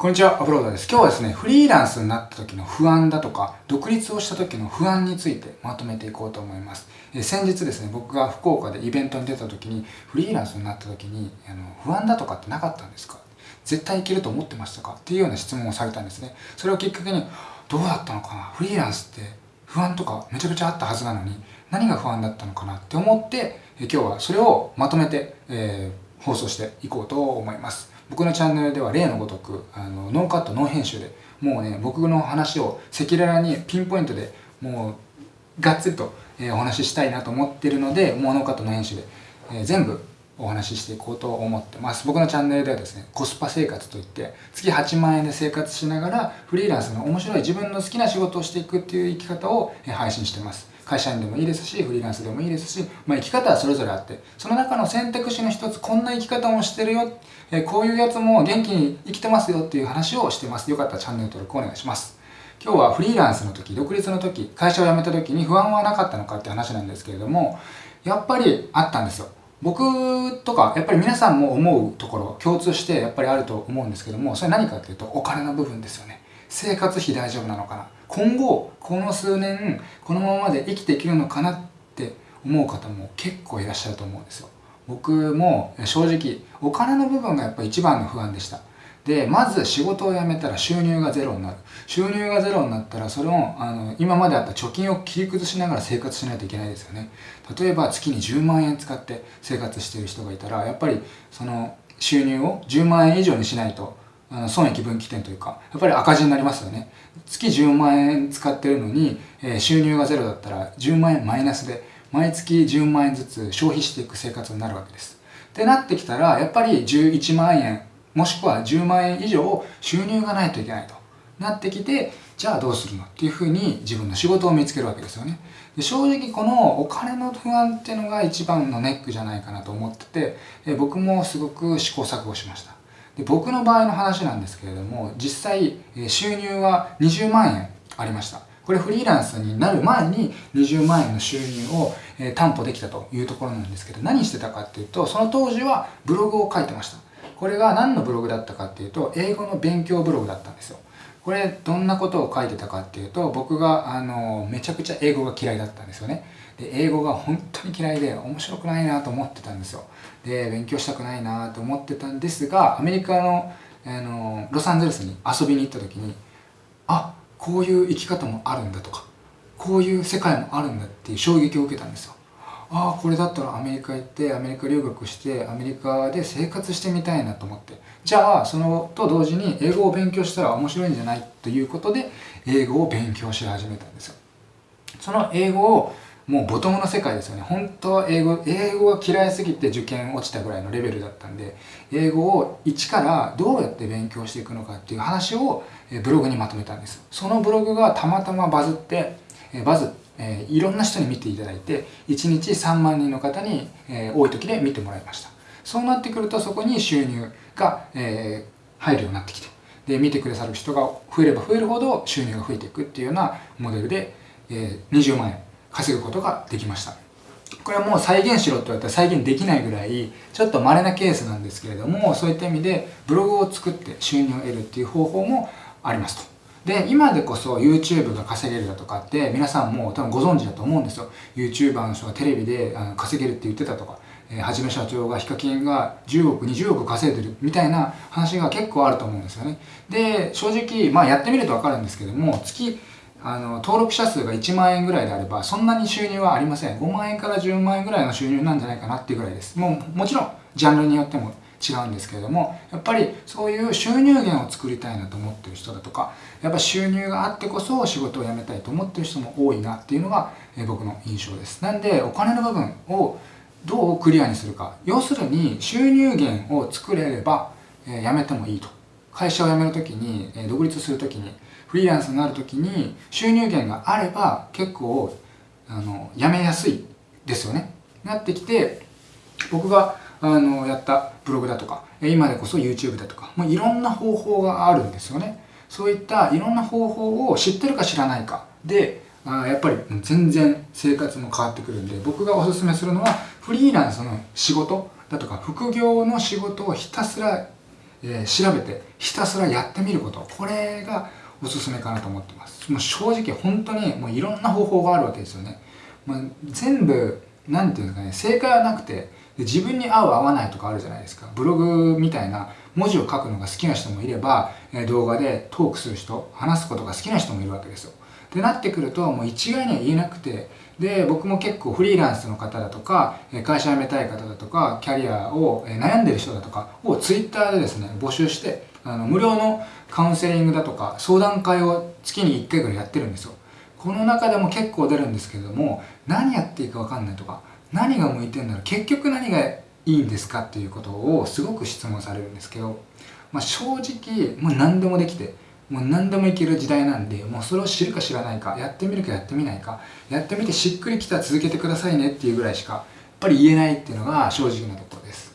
こんにちは、アプローダーです。今日はですね、フリーランスになった時の不安だとか、独立をした時の不安についてまとめていこうと思います。え先日ですね、僕が福岡でイベントに出た時に、フリーランスになった時に、あの不安だとかってなかったんですか？絶対いけると思ってましたか？っていうような質問をされたんですね。それをきっかけに、どうだったのかな？フリーランスって不安とかめちゃくちゃあったはずなのに、何が不安だったのかな？って思って、え今日はそれをまとめて、えー、放送していこうと思います。僕のチャンネルでは例のごとくあのノーカットノー編集でもうね僕の話を赤裸々にピンポイントでもうがっつりと、えー、お話ししたいなと思ってるのでもうノーカットノー編集で、えー、全部お話ししていこうと思ってます。僕のチャンネルではですねコスパ生活といって月8万円で生活しながらフリーランスの面白い自分の好きな仕事をしていくっていう生き方を配信してます。会社員でもいいですしフリーランスでもいいですし、まあ、生き方はそれぞれあってその中の選択肢の一つこんな生き方もしてるよ、えこういうやつも元気に生きてますよっていう話をしてます。よかったらチャンネル登録お願いします。今日はフリーランスの時独立の時会社を辞めた時に不安はなかったのかって話なんですけれどもやっぱりあったんですよ。僕とかやっぱり皆さんも思うところ共通してやっぱりあると思うんですけどもそれ何かっていうとお金の部分ですよね。生活費大丈夫なのかな？今後この数年このままで生きていけるのかなって思う方も結構いらっしゃると思うんですよ。僕も正直お金の部分がやっぱ一番の不安でした。でまず仕事を辞めたら収入がゼロになる。収入がゼロになったらそれをあの今まであった貯金を切り崩しながら生活しないといけないですよね。例えば月に10万円使って生活している人がいたらやっぱりその収入を10万円以上にしないとあの損益分岐点というかやっぱり赤字になりますよね。月10万円使ってるのに、えー、収入がゼロだったら10万円マイナスで毎月10万円ずつ消費していく生活になるわけです。ってなってきたらやっぱり11万円もしくは10万円以上収入がないといけないと。なってきてじゃあどうするのっていうふうに自分の仕事を見つけるわけですよね。で正直このお金の不安っていうのが一番のネックじゃないかなと思ってて僕もすごく試行錯誤しました。で僕の場合の話なんですけれども実際収入は20万円ありました。これフリーランスになる前に20万円の収入を担保できたというところなんですけど何してたかっていうとその当時はブログを書いてました。これが何のブログだったかっていうと英語の勉強ブログだったんですよ。これどんなことを書いてたかっていうと僕があのめちゃくちゃ英語が嫌いだったんですよね。で英語が本当に嫌いで面白くないなと思ってたんですよ。で勉強したくないなと思ってたんですがアメリカのあのロサンゼルスに遊びに行った時にあこういう生き方もあるんだとかこういう世界もあるんだっていう衝撃を受けたんですよ。ああこれだったらアメリカ行ってアメリカ留学してアメリカで生活してみたいなと思って。じゃあそのと同時に英語を勉強したら面白いんじゃない？ということで英語を勉強し始めたんですよ。その英語をもうボトムの世界ですよね。本当は英語英語が嫌いすぎて受験落ちたぐらいのレベルだったんで英語を一からどうやって勉強していくのかっていう話をブログにまとめたんです。そのブログがたまたまバズってバズってえいろんな人に見ていただいて1日3万人の方に、え多い時で見てもらいました。そうなってくるとそこに収入が、え入るようになってきてで見てくださる人が増えれば増えるほど収入が増えていくっていうようなモデルで、え20万円稼ぐことができました。これはもう再現しろって言われたら再現できないぐらいちょっと稀なケースなんですけれどもそういった意味でブログを作って収入を得るっていう方法もありますと。で今でこそ YouTube が稼げるだとかって皆さんも多分ご存知だと思うんですよ。YouTuber の人がテレビで稼げるって言ってたとか。はじめ社長がヒカキンが10億20億稼いでるみたいな話が結構あると思うんですよね。で正直まあやってみると分かるんですけども月あの登録者数が1万円ぐらいであればそんなに収入はありません。5万円から10万円ぐらいの収入なんじゃないかなっていうぐらいです。もうもちろんジャンルによっても違うんですけれどもやっぱりそういう収入源を作りたいなと思ってる人だとかやっぱ収入があってこそ仕事を辞めたいと思ってる人も多いなっていうのが僕の印象です。なんでお金の部分をどうクリアにするか。要するに収入源を作れれば辞めてもいいと。会社を辞める時に独立する時にフリーランスになる時に収入源があれば結構あの辞めやすいですよね。なってきて僕があのやったブログだとか今でこそ YouTube だとかもういろんな方法があるんですよね。そういったいろんな方法を知ってるか知らないかであやっぱり全然生活も変わってくるんで僕がおすすめするのはフリーランスの仕事だとか副業の仕事をひたすらえー、調べてひたすらやってみること。これがおすすめかなと思ってます。もう正直本当にもういろんな方法があるわけですよね、まあ、全部何て言うんですかね正解はなくて自分に合う合わないとかあるじゃないですか。ブログみたいな文字を書くのが好きな人もいれば動画でトークする人話すことが好きな人もいるわけですよ。ってなってくるともう一概には言えなくてで僕も結構フリーランスの方だとか会社辞めたい方だとかキャリアを悩んでる人だとかを Twitter でですね募集してあの無料のカウンセリングだとか相談会を月に1回ぐらいやってるんですよ。この中でも結構出るんですけれども何やっていいか分かんないとか何が向いてんだろう結局何がいいんですかっていうことをすごく質問されるんですけど、まあ、正直もう何でもできてもう何でもいける時代なんでもうそれを知るか知らないかやってみるかやってみないかやってみてしっくりきたら続けてくださいねっていうぐらいしかやっぱり言えないっていうのが正直なところです。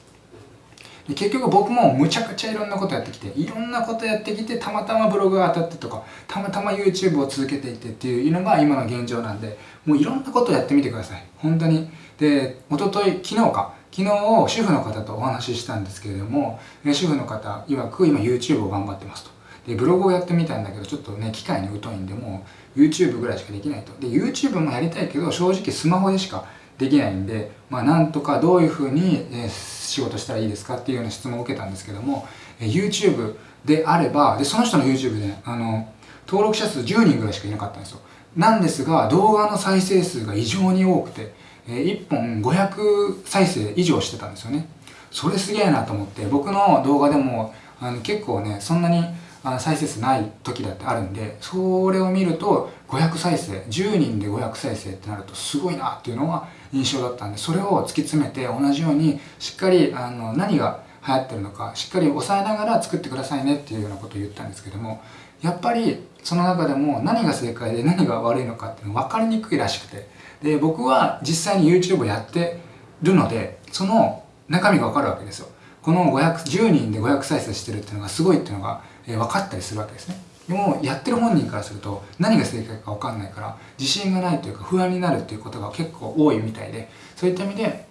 で結局僕もむちゃくちゃいろんなことやってきていろんなことやってきてたまたまブログが当たってとかたまたま YouTube を続けていってっていうのが今の現状なんでもういろんなことやってみてください。本当に。で一昨日昨日か。昨日主婦の方とお話ししたんですけれども主婦の方曰く今 YouTube を頑張ってますと。でブログをやってみたんだけどちょっとね機械に疎いんでもう YouTube ぐらいしかできないと。で YouTube もやりたいけど正直スマホでしかできないんでまあなんとかどういうふうに、え仕事したらいいですかっていうような質問を受けたんですけども、え YouTube であればでその人の YouTube であの登録者数10人ぐらいしかいなかったんですよ。なんですが動画の再生数が異常に多くて、え1本500再生以上してたんですよね。それすげえなと思って僕の動画でもあの結構ねそんなにあ再生数ない時だってあるんでそれを見ると500再生10人で500再生ってなるとすごいなっていうのが印象だったんでそれを突き詰めて同じようにしっかりあの何が流行ってるのかしっかり抑えながら作ってくださいねっていうようなことを言ったんですけどもやっぱりその中でも何が正解で何が悪いのかっていうの分かりにくいらしくてで僕は実際に YouTube をやってるのでその中身が分かるわけですよ。この510人で500再生してるっていうのがすごいっていうのが分かったりするわけですね。でもやってる本人からすると何が正解か分かんないから自信がないというか不安になるっていうことが結構多いみたいでそういった意味で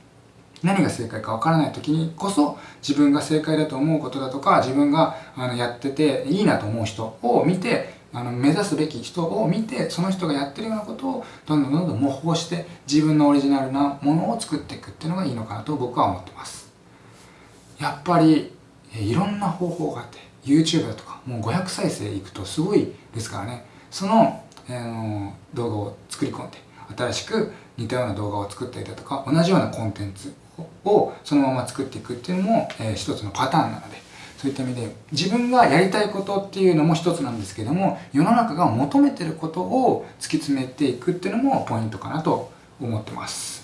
何が正解か分からない時にこそ自分が正解だと思うことだとか自分があのやってていいなと思う人を見てあの目指すべき人を見てその人がやってるようなことをどんどんどんどん模倣して自分のオリジナルなものを作っていくっていうのがいいのかなと僕は思ってます。やっぱりいろんな方法があって YouTube だとかもう500再生いくとすごいですからね。その、えー、動画を作り込んで新しく似たような動画を作ったりだとか同じようなコンテンツをそのまま作っていくっていうのも、えー、一つのパターンなのでそういった意味で自分がやりたいことっていうのも一つなんですけども世の中が求めてることを突き詰めていくっていうのもポイントかなと思ってます。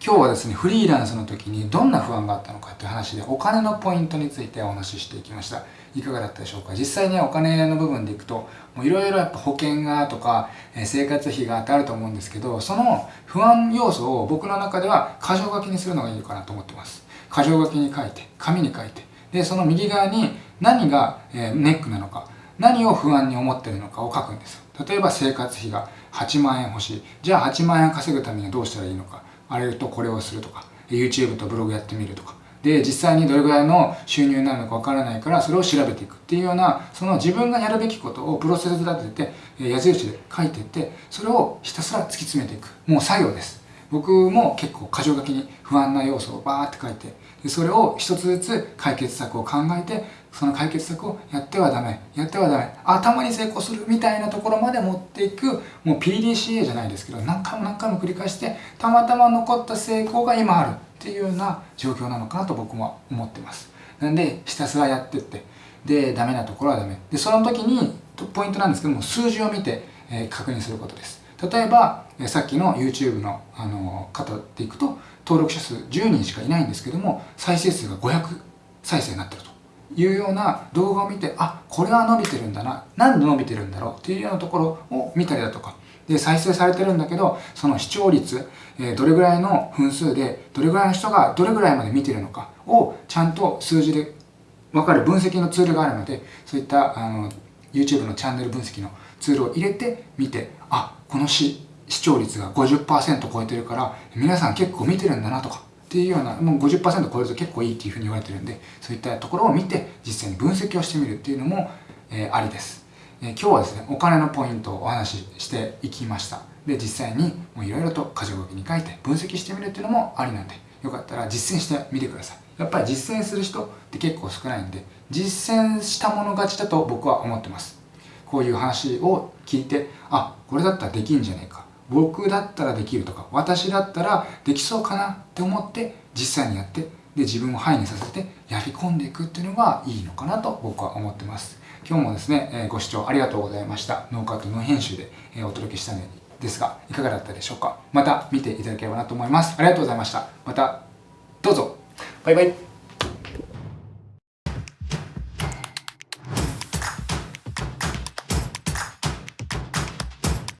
今日はですねフリーランスの時にどんな不安があったのかっていう話でお金のポイントについてお話ししていきました。いかがだったでしょうか？実際にお金の部分でいくといろいろやっぱ保険がとかえ生活費がってあると思うんですけどその不安要素を僕の中では箇条書きにするのがいいかなと思ってます。箇条書きに書いて紙に書いて。でその右側に何がえネックなのか何を不安に思ってるのかを書くんです例えば生活費が8万円欲しいじゃあ8万円稼ぐためにはどうしたらいいのかあれとこれをするとか YouTube とブログやってみるとか。で実際にどれぐらいの収入になるのかわからないからそれを調べていくっていうようなその自分がやるべきことをプロセス立てて矢印で書いていってそれをひたすら突き詰めていく。もう作業です。僕も結構箇条書きに不安な要素をバーって書いてでそれを一つずつ解決策を考えてその解決策をやってはダメやってはダメ頭に成功するみたいなところまで持っていくもう PDCA じゃないですけど何回も何回も繰り返してたまたま残った成功が今あるっていうような状況なのかなと僕も思ってます。なんでひたすらやってってでダメなところはダメ。でその時にポイントなんですけども数字を見て、えー、確認することです。例えばさっきの YouTube のあの方でいくと登録者数10人しかいないんですけども再生数が500再生になってると。いうような動画を見てあこれは伸びてるんだな。何で伸びてるんだろう？っていうようなところを見たりだとか。で再生されてるんだけどその視聴率、えー、どれぐらいの分数でどれぐらいの人がどれぐらいまで見てるのかをちゃんと数字で分かる分析のツールがあるのでそういったあの YouTube のチャンネル分析のツールを入れて見てあこの視視聴率が50%超えてるから皆さん結構見てるんだなとか。っていうようなもう50%超えると結構いいっていうふうに言われてるんでそういったところを見て実際に分析をしてみるっていうのも、えー、ありです、えー、今日はですねお金のポイントをお話ししていきました。で実際にいろいろと箇条書きに書いて分析してみるっていうのもありなんでよかったら実践してみてください。やっぱり実践する人って結構少ないんで実践したもの勝ちだと僕は思ってます。こういう話を聞いてあこれだったらできんじゃねえか。僕だったらできるとか私だったらできそうかなって思って実際にやってで自分をハイにさせてやり込んでいくっていうのがいいのかなと僕は思ってます。今日もですね、えご視聴ありがとうございました。ノーカットノー編集で、えお届けしたんですがいかがだったでしょうか。また見ていただければなと思います。ありがとうございました。またどうぞ。バイバイ。